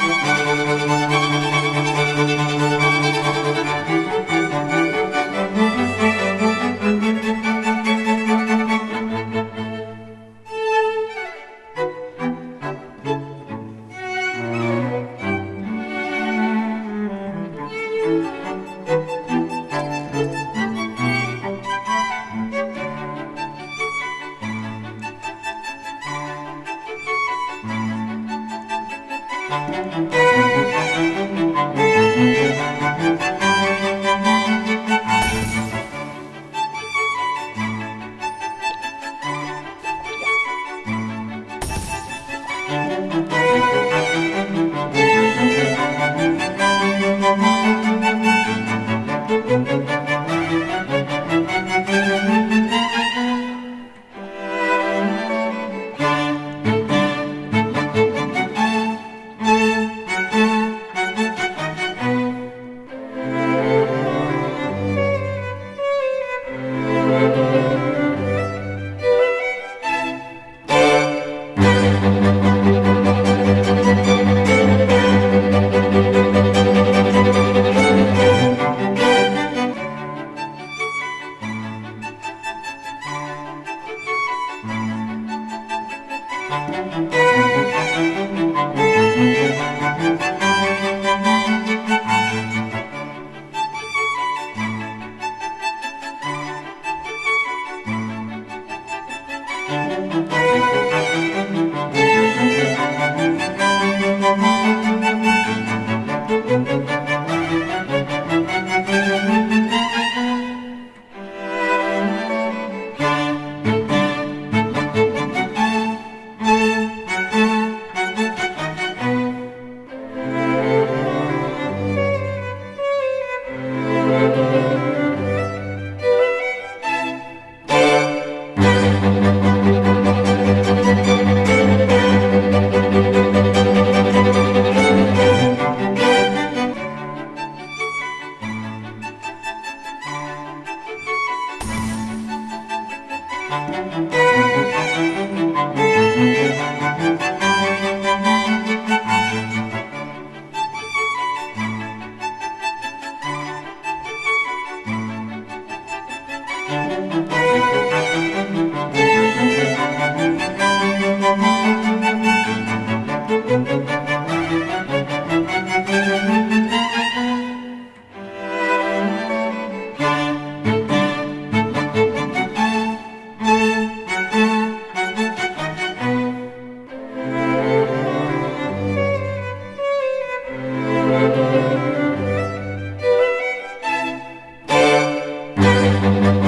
thank mm -hmm. you Thank you. Música